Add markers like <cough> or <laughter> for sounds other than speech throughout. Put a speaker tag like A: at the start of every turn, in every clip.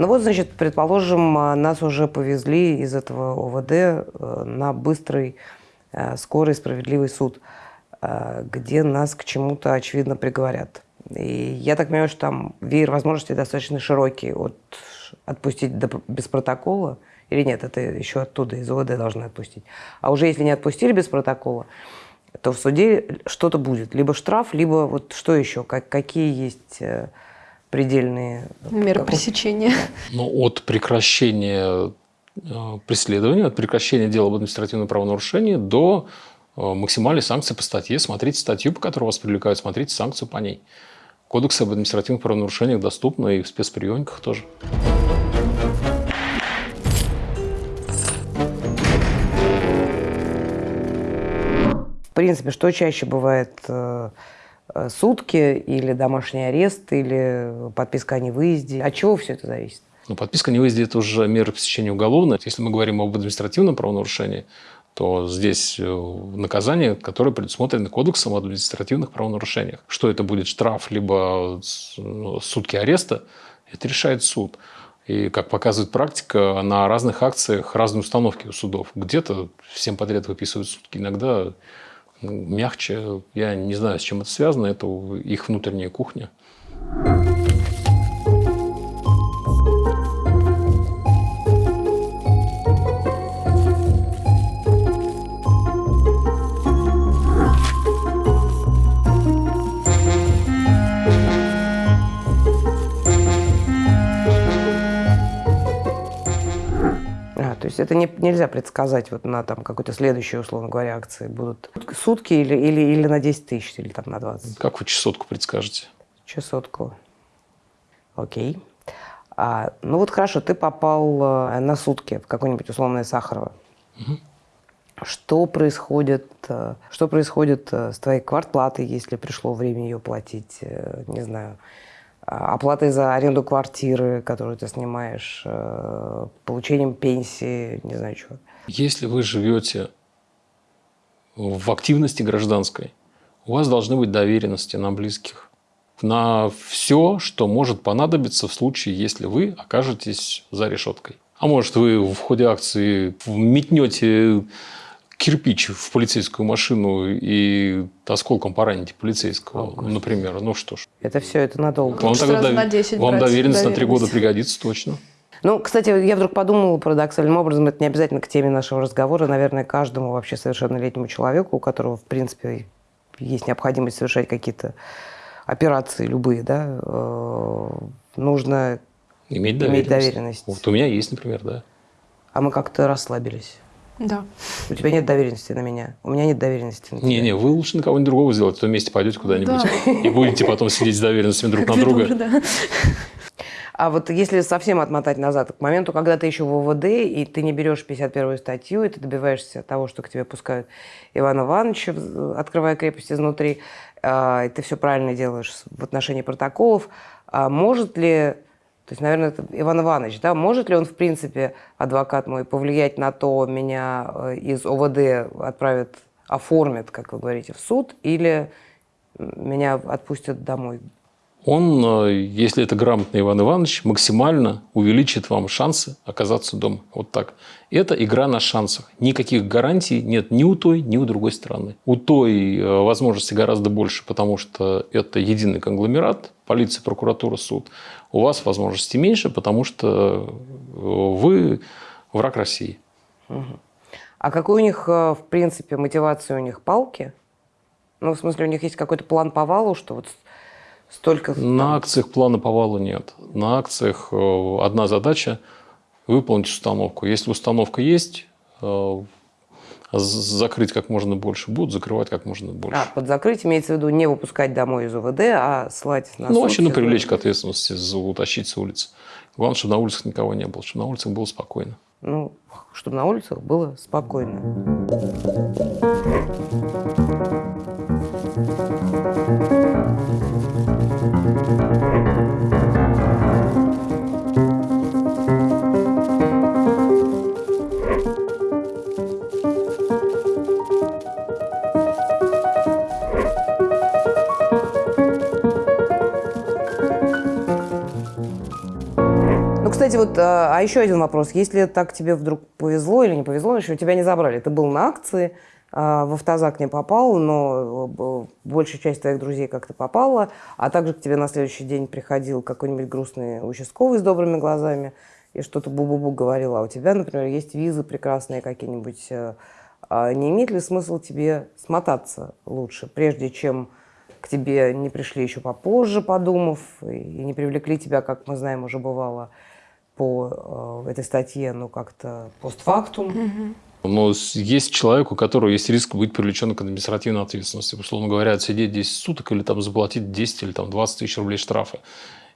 A: Ну вот, значит, предположим, а, нас уже повезли из этого ОВД э, на быстрый, э, скорый, справедливый суд, э, где нас к чему-то, очевидно, приговорят. И я так понимаю, что там веер возможностей достаточно широкий. от отпустить без протокола, или нет, это еще оттуда, из ОВД должны отпустить. А уже если не отпустили без протокола, то в суде что-то будет. Либо штраф, либо вот что еще, как, какие есть предельные...
B: Меры пресечения. <laughs>
C: Ну, от прекращения э, преследования, от прекращения дела об административном правонарушении до э, максимальной санкции по статье. Смотрите статью, по которой вас привлекают, смотрите санкцию по ней. Кодекс об административных правонарушениях доступны и в спецприемниках тоже.
A: В принципе, что чаще бывает э, Э, сутки или домашний арест, или подписка о невыезде. От чего все это зависит?
C: Ну, подписка о невыезде – это уже мера пресечения уголовная. Если мы говорим об административном правонарушении, то здесь э, наказание, которое предусмотрено Кодексом о административных правонарушениях. Что это будет штраф, либо ну, сутки ареста, это решает суд. И, как показывает практика, на разных акциях разные установки у судов. Где-то всем подряд выписывают сутки, иногда мягче. Я не знаю, с чем это связано, это их внутренняя кухня.
A: Есть это не, нельзя предсказать вот на там какой-то следующей, условно говоря, акции будут сутки или, или, или на 10 тысяч, или там на 20.
C: Как вы чесотку предскажете?
A: Чесотку. Окей. А, ну вот хорошо, ты попал э, на сутки в какое-нибудь условное Сахарово. Угу. Что происходит, э, что происходит э, с твоей квартплатой, если пришло время ее платить? Не знаю оплатой за аренду квартиры, которую ты снимаешь, э, получением пенсии, не знаю чего.
C: Если вы живете в активности гражданской, у вас должны быть доверенности на близких, на все, что может понадобиться в случае, если вы окажетесь за решеткой. А может, вы в ходе акции метнете кирпич в полицейскую машину и осколком пораните полицейского, О, например. Ну что ж.
A: Это все, это надолго.
C: Вам, тогда дов... на 10 вам доверенность, на три года пригодится точно.
A: Ну, кстати, я вдруг подумала парадоксальным образом, это не обязательно к теме нашего разговора, наверное, каждому вообще совершеннолетнему человеку, у которого, в принципе, есть необходимость совершать какие-то операции любые, да, э, нужно
C: иметь доверенность. Иметь доверенность.
A: Вот
C: у меня есть, например, да.
A: А мы как-то расслабились.
B: Да.
A: У тебя нет доверенности на меня. У меня нет доверенности на тебя.
C: Не-не, вы лучше на кого-нибудь другого сделать, а то вместе пойдете куда-нибудь да. и будете потом сидеть с доверенностями друг на друга. Да.
A: А вот если совсем отмотать назад, к моменту, когда ты еще в ОВД, и ты не берешь 51-ю статью, и ты добиваешься того, что к тебе пускают Ивана Ивановича, открывая крепость изнутри, а, и ты все правильно делаешь в отношении протоколов, а может ли то есть, наверное, это Иван Иванович, да, может ли он, в принципе, адвокат мой, повлиять на то, меня э, из ОВД отправят, оформят, как вы говорите, в суд, или меня отпустят домой?
C: Он, э, если это грамотный Иван Иванович, максимально увеличит вам шансы оказаться дома. Вот так. Это игра на шансах. Никаких гарантий нет ни у той, ни у другой стороны. У той э, возможности гораздо больше, потому что это единый конгломерат, полиция, прокуратура, суд у вас возможностей меньше, потому что э, вы враг России.
A: А какой у них, в принципе, мотивация у них палки? Ну, в смысле, у них есть какой-то план по валу, что вот столько...
C: На акциях плана по валу нет. На акциях э, одна задача – выполнить установку. Если установка есть, закрыть как можно больше, будут закрывать как можно больше.
A: А, под закрыть имеется в виду не выпускать домой из УВД, а слать
C: на Ну, вообще, ну, привлечь к ответственности, утащить с улицы. Главное, чтобы на улицах никого не было, чтобы на улицах было спокойно.
A: Ну, чтобы на улицах было спокойно. кстати, кстати, вот, а, а еще один вопрос. Если так тебе вдруг повезло или не повезло, еще тебя не забрали, ты был на акции, а, в автозак не попал, но э, большая часть твоих друзей как-то попала, а также к тебе на следующий день приходил какой-нибудь грустный участковый с добрыми глазами и что-то бу-бу-бу говорил, а у тебя, например, есть визы прекрасные какие-нибудь, э, а не имеет ли смысл тебе смотаться лучше, прежде чем к тебе не пришли еще попозже, подумав, и не привлекли тебя, как мы знаем, уже бывало по э, этой статье, ну как-то постфактум?
C: Но есть человек, у которого есть риск быть привлеченным к административной ответственности. Условно говоря, сидеть 10 суток или там заплатить 10 или там 20 тысяч рублей штрафа.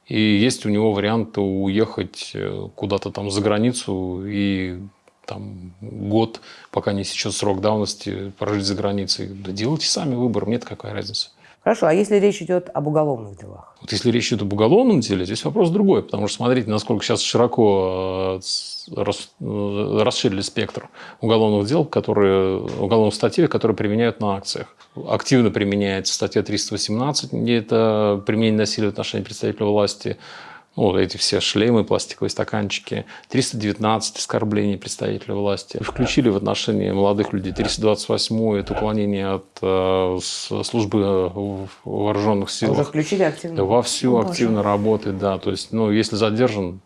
C: И есть у него вариант уехать э, куда-то там за границу и там год, пока не сечет срок давности, прожить за границей. Да делайте сами выбор, мне-то какая разница.
A: Хорошо, а если речь идет об уголовных делах?
C: Вот если речь идет об уголовном деле, здесь вопрос другой, потому что смотрите, насколько сейчас широко э, э, расширили спектр уголовных дел, которые, уголовных статей, которые применяют на акциях. Активно применяется статья 318, где это применение насилия в отношении представителя власти, ну, эти все шлемы, пластиковые стаканчики, 319 оскорблений представителя власти. Включили в отношении молодых людей 328 это уклонение от э, службы в вооруженных силах.
A: Уже включили активно?
C: Вовсю О, активно работает, да. То есть, ну, если задержан,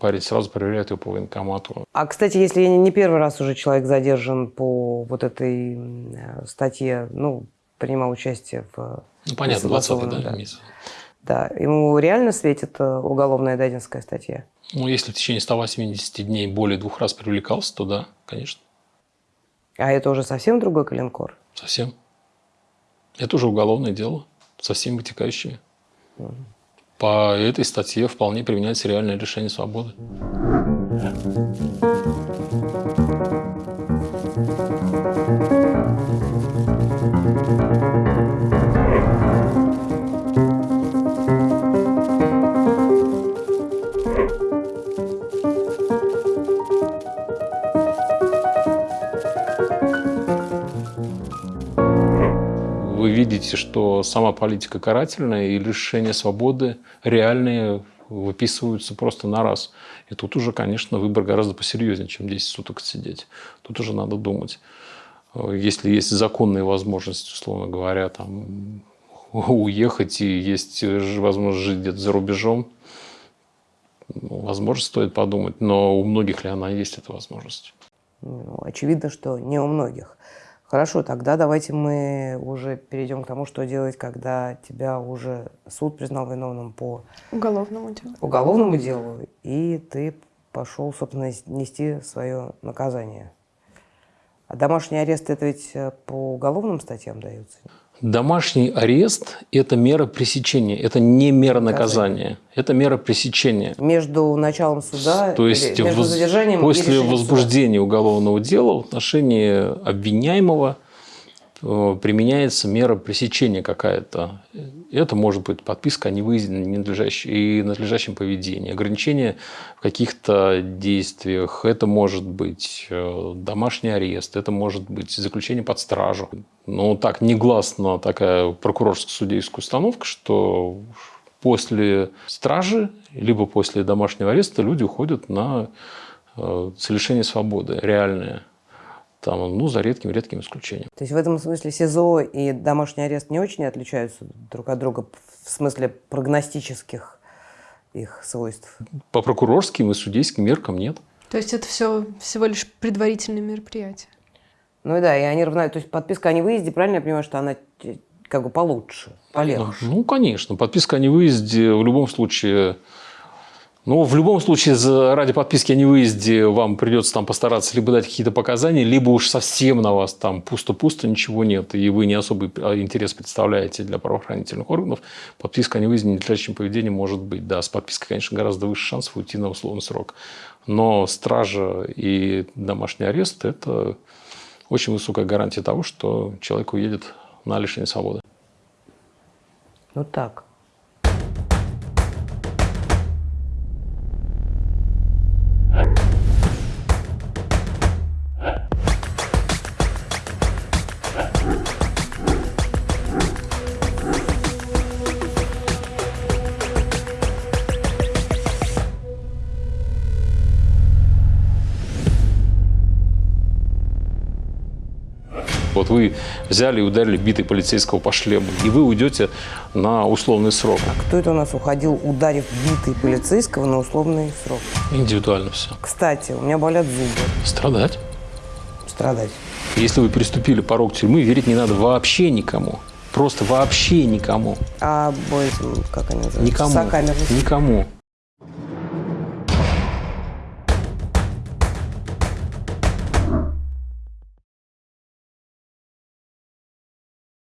C: парень сразу проверяет его по военкомату.
A: А, кстати, если не первый раз уже человек задержан по вот этой статье, ну, принимал участие в...
C: Ну, понятно, 20 да, да. месяц.
A: Да, ему реально светит э, уголовная дадинская статья?
C: Ну, если в течение 180 дней более двух раз привлекался, то да, конечно.
A: А это уже совсем другой коленкор?
C: Совсем. Это уже уголовное дело со всеми вытекающими. Угу. По этой статье вполне применяется реальное лишение свободы. Видите, что сама политика карательная и лишение свободы реальные выписываются просто на раз. И тут уже, конечно, выбор гораздо посерьезнее, чем 10 суток сидеть. Тут уже надо думать. Если есть законные возможности, условно говоря, там, <laughs> уехать и есть возможность жить где-то за рубежом, ну, возможно, стоит подумать. Но у многих ли она есть, эта возможность?
A: Ну, очевидно, что не у многих. Хорошо, тогда давайте мы уже перейдем к тому, что делать, когда тебя уже суд признал виновным по
B: уголовному делу.
A: Уголовному делу, и ты пошел, собственно, нести свое наказание. А домашний арест это ведь э, по уголовным статьям дается?
C: Домашний арест – это мера пресечения, это не мера наказания, это мера пресечения.
A: Между началом суда,
C: То есть
A: между задержанием
C: после возбуждения суда. уголовного дела в отношении обвиняемого – применяется мера пресечения какая-то. Это может быть подписка о невыезде и надлежащем поведении, ограничение в каких-то действиях, это может быть э, домашний арест, это может быть заключение под стражу. Но так негласно такая прокурорско-судейская установка, что после стражи, либо после домашнего ареста люди уходят на э, лишение свободы, реальное там, ну, за редким-редким исключением.
A: То есть в этом смысле СИЗО и домашний арест не очень отличаются друг от друга в смысле прогностических их свойств?
C: По прокурорским и судейским меркам нет.
B: То есть это все всего лишь предварительные мероприятия?
A: Ну и да, и они равняют. То есть подписка о невыезде, правильно я понимаю, что она как бы получше, полегче?
C: Ну, конечно. Подписка о невыезде в любом случае ну, в любом случае, ради подписки о невыезде вам придется там постараться либо дать какие-то показания, либо уж совсем на вас там пусто-пусто, ничего нет, и вы не особый а, интерес представляете для правоохранительных органов. Подписка о невыезде ненадлежащем поведении может быть. Да, с подпиской, конечно, гораздо выше шансов уйти на условный срок. Но стража и домашний арест – это очень высокая гарантия того, что человек уедет на лишение свободы.
A: Ну так.
C: Вот вы взяли и ударили битой полицейского по шлему, и вы уйдете на условный срок.
A: Кто это у нас уходил, ударив битый полицейского на условный срок?
C: Индивидуально все.
A: Кстати, у меня болят зубы.
C: Страдать.
A: Страдать.
C: Если вы переступили порог тюрьмы, верить не надо вообще никому. Просто вообще никому.
A: А как они называются?
C: Никому.
A: Сокамерность.
C: Никому.